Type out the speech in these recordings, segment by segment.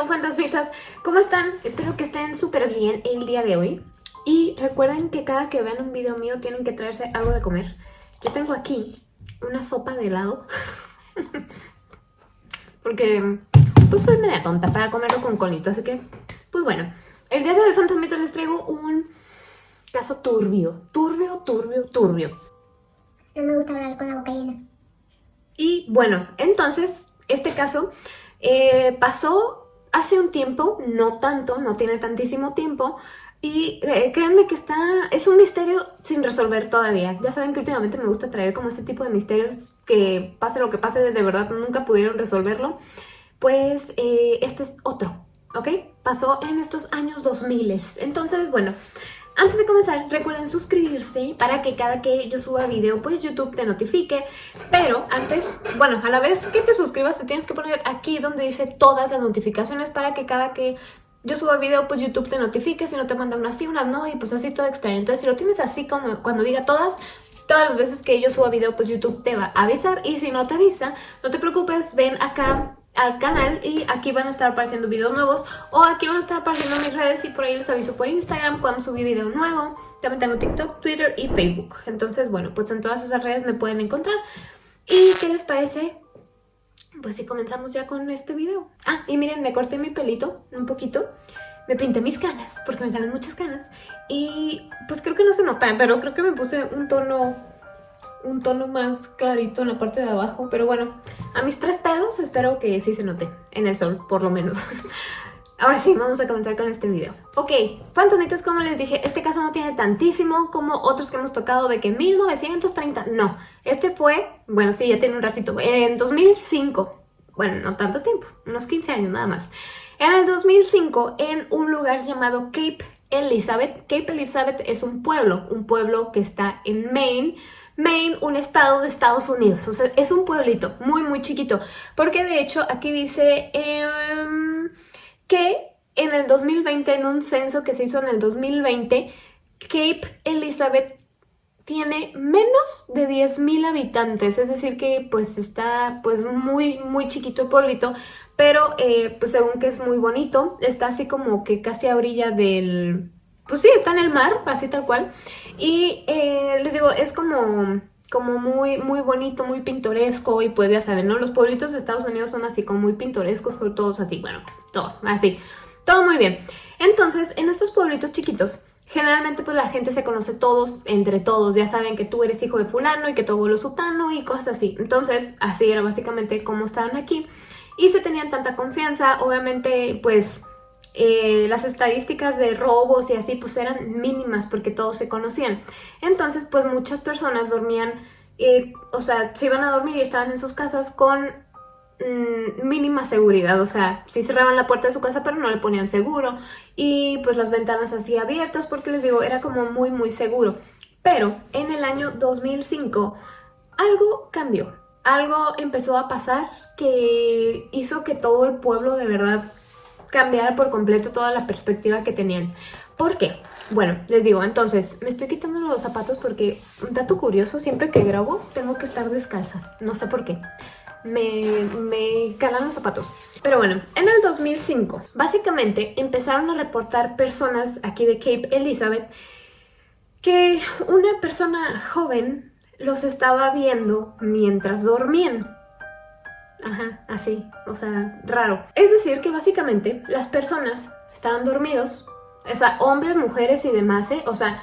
Hello fantasmitas, ¿cómo están? Espero que estén súper bien el día de hoy. Y recuerden que cada que vean un video mío tienen que traerse algo de comer. Yo tengo aquí una sopa de helado. Porque pues soy media tonta para comerlo con colito, así que pues bueno. El día de hoy fantasmitas les traigo un caso turbio, turbio, turbio, turbio. No me gusta hablar con la boca llena. Y bueno, entonces este caso eh, pasó hace un tiempo, no tanto, no tiene tantísimo tiempo, y eh, créanme que está, es un misterio sin resolver todavía. Ya saben que últimamente me gusta traer como este tipo de misterios que pase lo que pase, de verdad nunca pudieron resolverlo. Pues eh, este es otro, ¿ok? Pasó en estos años 2000. Entonces, bueno, antes de comenzar, recuerden suscribirse para que cada que yo suba video, pues YouTube te notifique. Pero antes, bueno, a la vez que te suscribas, te tienes que poner aquí donde dice todas las notificaciones para que cada que yo suba video, pues YouTube te notifique, si no te manda unas sí, unas no, y pues así todo extraño. Entonces, si lo tienes así como cuando diga todas, todas las veces que yo suba video, pues YouTube te va a avisar. Y si no te avisa, no te preocupes, ven acá al canal y aquí van a estar apareciendo videos nuevos o aquí van a estar apareciendo mis redes y por ahí les aviso por Instagram cuando subí video nuevo. También tengo TikTok, Twitter y Facebook. Entonces, bueno, pues en todas esas redes me pueden encontrar. ¿Y qué les parece? Pues si comenzamos ya con este video. Ah, y miren, me corté mi pelito un poquito. Me pinté mis canas, porque me salen muchas canas. Y pues creo que no se nota, pero creo que me puse un tono un tono más clarito en la parte de abajo. Pero bueno, a mis tres pelos espero que sí se note en el sol, por lo menos. Ahora sí, vamos a comenzar con este video. Ok, fantasmitas, como les dije, este caso no tiene tantísimo como otros que hemos tocado de que 1930, no. Este fue, bueno, sí, ya tiene un ratito, en 2005, bueno, no tanto tiempo, unos 15 años nada más. En el 2005, en un lugar llamado Cape Elizabeth. Cape Elizabeth es un pueblo, un pueblo que está en Maine, Maine, un estado de Estados Unidos. O sea, es un pueblito muy, muy chiquito. Porque de hecho aquí dice em, que en el 2020, en un censo que se hizo en el 2020, Cape Elizabeth tiene menos de 10.000 habitantes, es decir que pues está pues muy muy chiquito el pueblito, pero eh, pues según que es muy bonito, está así como que casi a orilla del, pues sí, está en el mar, así tal cual. Y eh, les digo, es como, como muy, muy bonito, muy pintoresco y pues ya saben, ¿no? Los pueblitos de Estados Unidos son así como muy pintorescos, todos así, bueno, todo, así, todo muy bien. Entonces, en estos pueblitos chiquitos, generalmente pues la gente se conoce todos, entre todos, ya saben que tú eres hijo de fulano y que tu abuelo es sutano y cosas así. Entonces, así era básicamente como estaban aquí. Y se tenían tanta confianza, obviamente, pues eh, las estadísticas de robos y así pues eran mínimas porque todos se conocían. Entonces pues muchas personas dormían, eh, o sea, se iban a dormir y estaban en sus casas con mm, mínima seguridad, o sea, sí cerraban la puerta de su casa pero no le ponían seguro y pues las ventanas así abiertas porque les digo, era como muy muy seguro. Pero en el año 2005 algo cambió, algo empezó a pasar que hizo que todo el pueblo de verdad cambiara por completo toda la perspectiva que tenían. ¿Por qué? Bueno, les digo, entonces, me estoy quitando los zapatos porque, un dato curioso, siempre que grabo tengo que estar descalza. No sé por qué. Me, me calan los zapatos. Pero bueno, en el 2005, básicamente empezaron a reportar personas aquí de Cape Elizabeth que una persona joven los estaba viendo mientras dormían. Ajá, así, o sea, raro. Es decir que básicamente las personas estaban dormidos, o sea, hombres, mujeres y demás, ¿eh? O sea,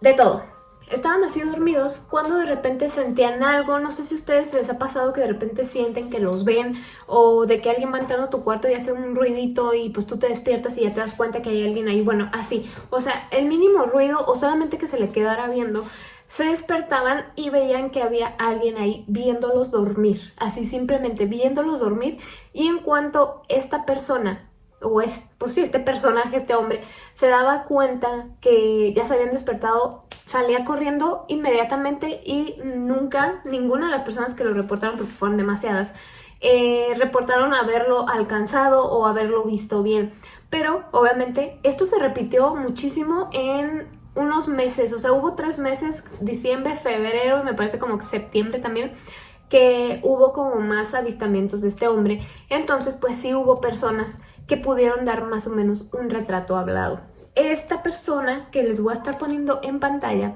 de todo. Estaban así dormidos cuando de repente sentían algo, no sé si a ustedes les ha pasado que de repente sienten que los ven o de que alguien va entrando a tu cuarto y hace un ruidito y pues tú te despiertas y ya te das cuenta que hay alguien ahí, bueno, así. O sea, el mínimo ruido o solamente que se le quedara viendo se despertaban y veían que había alguien ahí viéndolos dormir, así simplemente viéndolos dormir y en cuanto esta persona, o es, pues sí, este personaje, este hombre, se daba cuenta que ya se habían despertado, salía corriendo inmediatamente y nunca, ninguna de las personas que lo reportaron, porque fueron demasiadas, eh, reportaron haberlo alcanzado o haberlo visto bien. Pero obviamente esto se repitió muchísimo en unos meses, o sea, hubo tres meses, diciembre, febrero, me parece como que septiembre también, que hubo como más avistamientos de este hombre. Entonces, pues sí hubo personas que pudieron dar más o menos un retrato hablado. Esta persona que les voy a estar poniendo en pantalla,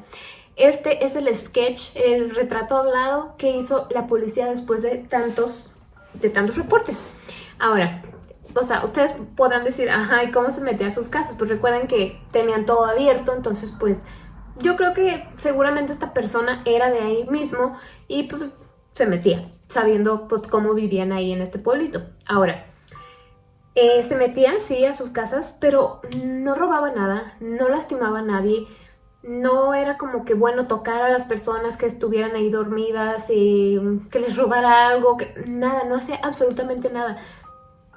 este es el sketch, el retrato hablado que hizo la policía después de tantos, de tantos reportes. Ahora, o sea, ustedes podrán decir, ajá, ¿y cómo se metía a sus casas? Pues recuerden que tenían todo abierto, entonces pues yo creo que seguramente esta persona era de ahí mismo y pues se metía, sabiendo pues cómo vivían ahí en este pueblito. Ahora, eh, se metía, sí, a sus casas, pero no robaba nada, no lastimaba a nadie, no era como que bueno tocar a las personas que estuvieran ahí dormidas, y que les robara algo, que, nada, no hacía absolutamente nada.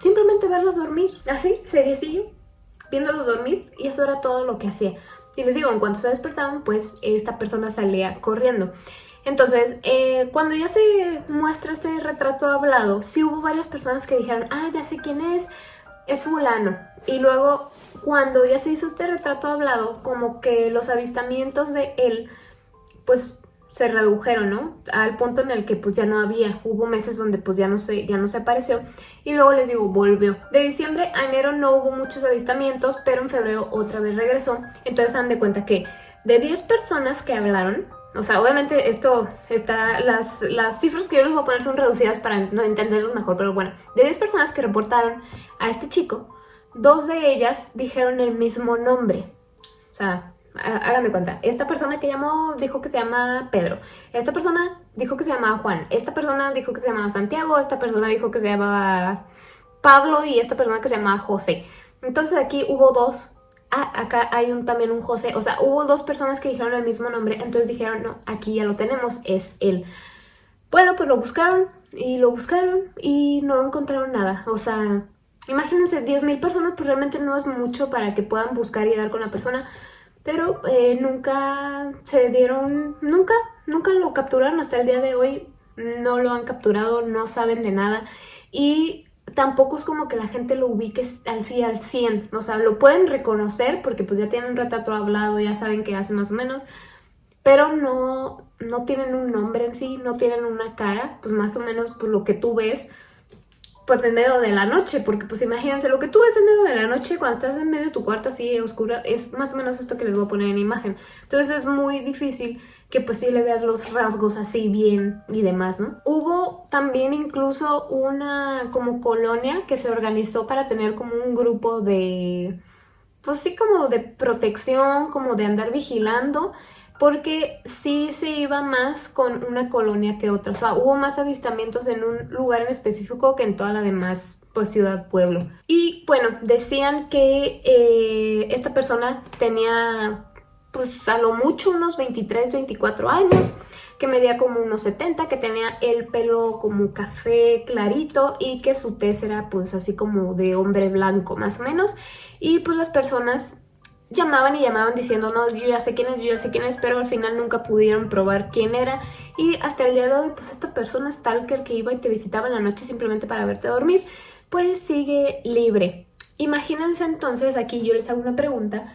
Simplemente verlos dormir, así, seriecillo, viéndolos dormir y eso era todo lo que hacía. Y les digo, en cuanto se despertaban, pues esta persona salía corriendo. Entonces, eh, cuando ya se muestra este retrato hablado, sí hubo varias personas que dijeron, ah, ya sé quién es, es fulano. Y luego, cuando ya se hizo este retrato hablado, como que los avistamientos de él, pues se redujeron, ¿no? Al punto en el que pues ya no había, hubo meses donde pues ya no se, ya no se apareció y luego les digo, volvió. De diciembre a enero no hubo muchos avistamientos, pero en febrero otra vez regresó. Entonces dan de cuenta que de 10 personas que hablaron, o sea, obviamente esto está, las, las cifras que yo les voy a poner son reducidas para no entenderlos mejor, pero bueno, de 10 personas que reportaron a este chico, dos de ellas dijeron el mismo nombre. O sea, háganme cuenta, esta persona que llamó dijo que se llama Pedro, esta persona dijo que se llamaba Juan, esta persona dijo que se llamaba Santiago, esta persona dijo que se llamaba Pablo. Y esta persona que se llamaba José. Entonces aquí hubo dos, ah, acá hay un, también un José, o sea, hubo dos personas que dijeron el mismo nombre, entonces dijeron, no, aquí ya lo tenemos, es él. Bueno, pues lo buscaron y lo buscaron y no encontraron nada, o sea, imagínense, 10.000 personas pues realmente no es mucho para que puedan buscar y dar con la persona, pero eh, nunca se dieron, nunca, nunca lo capturaron hasta el día de hoy, no lo han capturado, no saben de nada. Y tampoco es como que la gente lo ubique 100, al 100, o sea, lo pueden reconocer porque pues ya tienen un retrato hablado, ya saben qué hace más o menos, pero no, no tienen un nombre en sí, no tienen una cara, pues más o menos pues lo que tú ves pues en medio de la noche, porque pues imagínense, lo que tú ves en medio de la noche cuando estás en medio de tu cuarto así oscura, es más o menos esto que les voy a poner en imagen. Entonces es muy difícil que pues sí le veas los rasgos así bien y demás, ¿no? Hubo también incluso una como colonia que se organizó para tener como un grupo de, pues sí como de protección, como de andar vigilando porque sí se iba más con una colonia que otra, o sea, hubo más avistamientos en un lugar en específico que en toda la demás pues ciudad, pueblo. Y bueno, decían que eh, esta persona tenía pues a lo mucho unos 23, 24 años, que medía como unos 70, que tenía el pelo como café clarito y que su tez era pues así como de hombre blanco más o menos. Y pues las personas llamaban y llamaban diciendo, no, yo ya sé quién es, yo ya sé quién es, pero al final nunca pudieron probar quién era. Y hasta el día de hoy, pues esta persona stalker que iba y te visitaba en la noche simplemente para verte dormir, pues sigue libre. Imagínense entonces, aquí yo les hago una pregunta,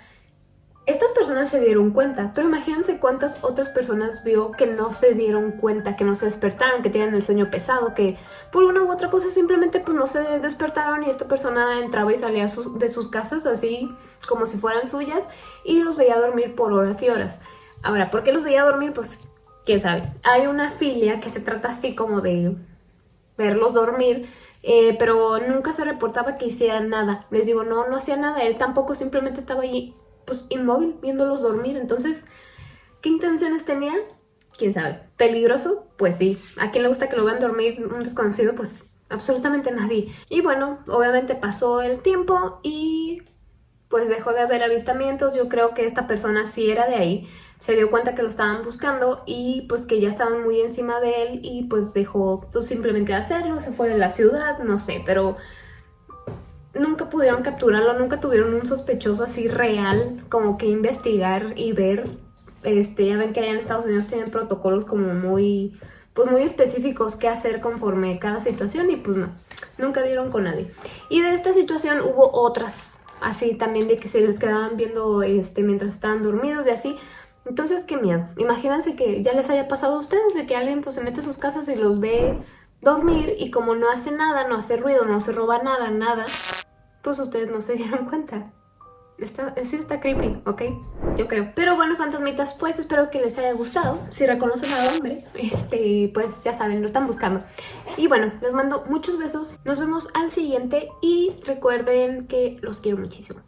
estas personas se dieron cuenta, pero imagínense cuántas otras personas vio que no se dieron cuenta, que no se despertaron, que tenían el sueño pesado, que por una u otra cosa simplemente pues no se despertaron y esta persona entraba y salía de sus casas así como si fueran suyas y los veía dormir por horas y horas. Ahora, ¿por qué los veía dormir? Pues quién sabe. Hay una filia que se trata así como de verlos dormir, eh, pero nunca se reportaba que hicieran nada. Les digo, no, no hacía nada, él tampoco simplemente estaba allí pues inmóvil, viéndolos dormir. Entonces, ¿qué intenciones tenía? ¿Quién sabe? ¿Peligroso? Pues sí. ¿A quién le gusta que lo vean dormir un desconocido? Pues absolutamente nadie. Y bueno, obviamente pasó el tiempo y pues dejó de haber avistamientos. Yo creo que esta persona sí era de ahí. Se dio cuenta que lo estaban buscando y pues que ya estaban muy encima de él y pues dejó pues, simplemente hacerlo. Se fue de la ciudad, no sé, pero nunca pudieron capturarlo, nunca tuvieron un sospechoso así real, como que investigar y ver. Este, ya ven que allá en Estados Unidos tienen protocolos como muy, pues muy específicos qué hacer conforme cada situación y pues no, nunca dieron con nadie. Y de esta situación hubo otras, así también de que se les quedaban viendo este, mientras estaban dormidos y así. Entonces, qué miedo. Imagínense que ya les haya pasado a ustedes de que alguien pues se mete a sus casas y los ve dormir y como no hace nada, no hace ruido, no se roba nada, nada, pues ustedes no se dieron cuenta. Está, sí está creepy, ¿ok? Yo creo. Pero bueno, fantasmitas, pues espero que les haya gustado. Si reconocen al hombre, este, pues ya saben, lo están buscando. Y bueno, les mando muchos besos. Nos vemos al siguiente y recuerden que los quiero muchísimo.